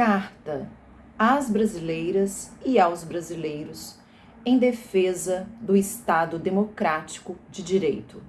carta às brasileiras e aos brasileiros em defesa do Estado democrático de direito.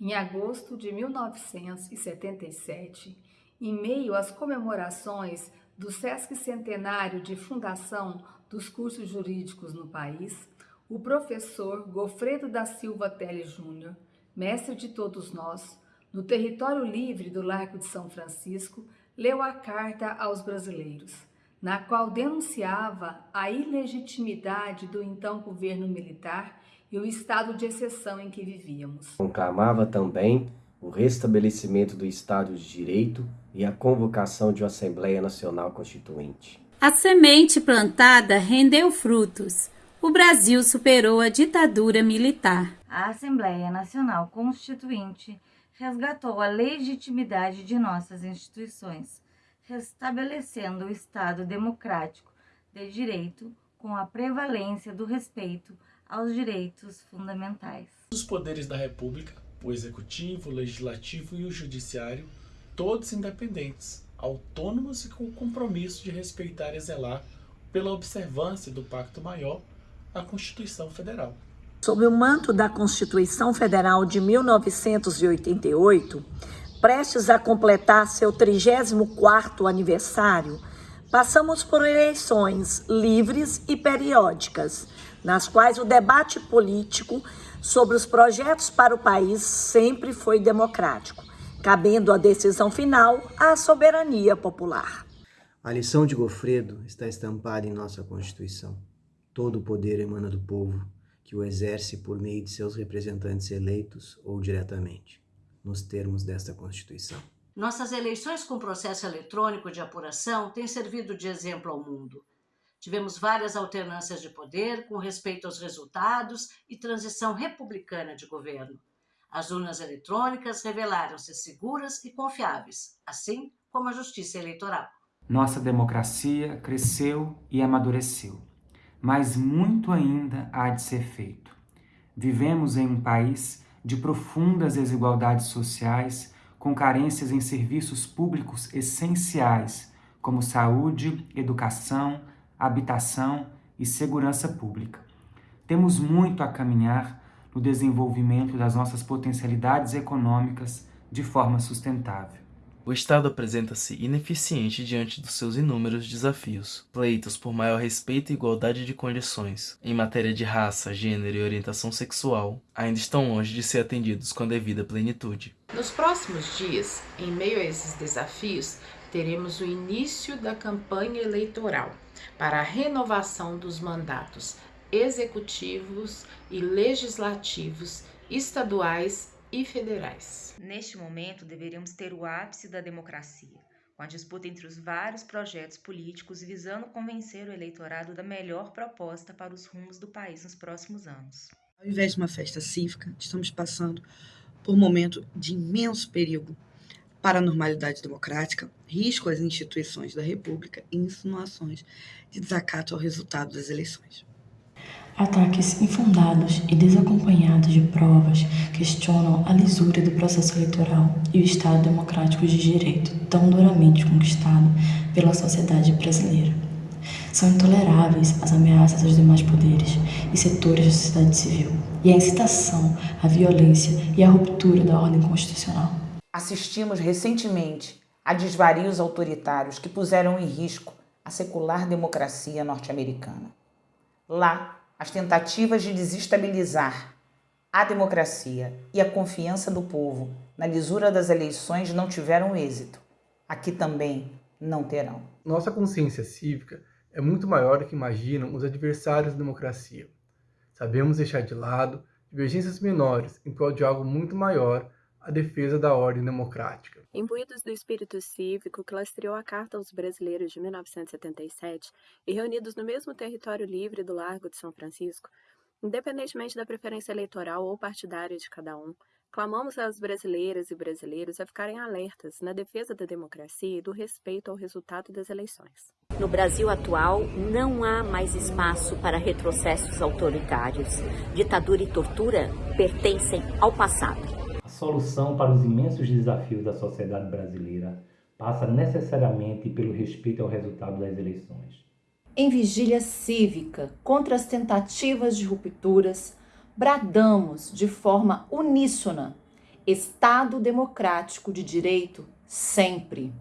Em agosto de 1977, em meio às comemorações do Sesc Centenário de fundação dos cursos jurídicos no país, o professor Gofredo da Silva Teles Júnior, mestre de todos nós, no território livre do Largo de São Francisco, leu a carta aos brasileiros, na qual denunciava a ilegitimidade do então governo militar e o estado de exceção em que vivíamos. Conclamava também o restabelecimento do Estado de Direito e a convocação de uma Assembleia Nacional Constituinte. A semente plantada rendeu frutos. O Brasil superou a ditadura militar. A Assembleia Nacional Constituinte resgatou a legitimidade de nossas instituições, restabelecendo o Estado democrático de direito com a prevalência do respeito aos direitos fundamentais. Os poderes da República, o Executivo, o Legislativo e o Judiciário, todos independentes, autônomos e com o compromisso de respeitar e zelar pela observância do Pacto Maior, a Constituição Federal. Sob o manto da Constituição Federal de 1988, prestes a completar seu 34º aniversário, passamos por eleições livres e periódicas, nas quais o debate político sobre os projetos para o país sempre foi democrático, cabendo a decisão final à soberania popular. A lição de Gofredo está estampada em nossa Constituição. Todo o poder emana do povo, que o exerce por meio de seus representantes eleitos ou diretamente, nos termos desta Constituição. Nossas eleições com processo eletrônico de apuração têm servido de exemplo ao mundo. Tivemos várias alternâncias de poder com respeito aos resultados e transição republicana de governo. As urnas eletrônicas revelaram-se seguras e confiáveis, assim como a justiça eleitoral. Nossa democracia cresceu e amadureceu mas muito ainda há de ser feito. Vivemos em um país de profundas desigualdades sociais, com carências em serviços públicos essenciais, como saúde, educação, habitação e segurança pública. Temos muito a caminhar no desenvolvimento das nossas potencialidades econômicas de forma sustentável. O Estado apresenta-se ineficiente diante dos seus inúmeros desafios. Pleitos por maior respeito e igualdade de condições, em matéria de raça, gênero e orientação sexual, ainda estão longe de ser atendidos com a devida plenitude. Nos próximos dias, em meio a esses desafios, teremos o início da campanha eleitoral para a renovação dos mandatos executivos e legislativos estaduais e federais. Neste momento, deveríamos ter o ápice da democracia, com a disputa entre os vários projetos políticos visando convencer o eleitorado da melhor proposta para os rumos do país nos próximos anos. Ao invés de uma festa cívica, estamos passando por um momento de imenso perigo para a normalidade democrática, risco às instituições da República e insinuações de desacato ao resultado das eleições. Ataques infundados e desacompanhados de provas questionam a lisura do processo eleitoral e o Estado democrático de direito tão duramente conquistado pela sociedade brasileira. São intoleráveis as ameaças aos demais poderes e setores da sociedade civil e a incitação à violência e à ruptura da ordem constitucional. Assistimos recentemente a desvarios autoritários que puseram em risco a secular democracia norte-americana. Lá, as tentativas de desestabilizar a democracia e a confiança do povo na lisura das eleições não tiveram êxito. Aqui também não terão. Nossa consciência cívica é muito maior do que imaginam os adversários da democracia. Sabemos deixar de lado divergências menores em prol de algo muito maior a defesa da ordem democrática. Imbuídos do espírito cívico que lastreou a Carta aos Brasileiros de 1977 e reunidos no mesmo território livre do Largo de São Francisco, independentemente da preferência eleitoral ou partidária de cada um, clamamos às brasileiras e brasileiros a ficarem alertas na defesa da democracia e do respeito ao resultado das eleições. No Brasil atual, não há mais espaço para retrocessos autoritários. Ditadura e tortura pertencem ao passado solução para os imensos desafios da sociedade brasileira passa necessariamente pelo respeito ao resultado das eleições. Em vigília cívica contra as tentativas de rupturas, bradamos de forma uníssona: Estado democrático de direito sempre.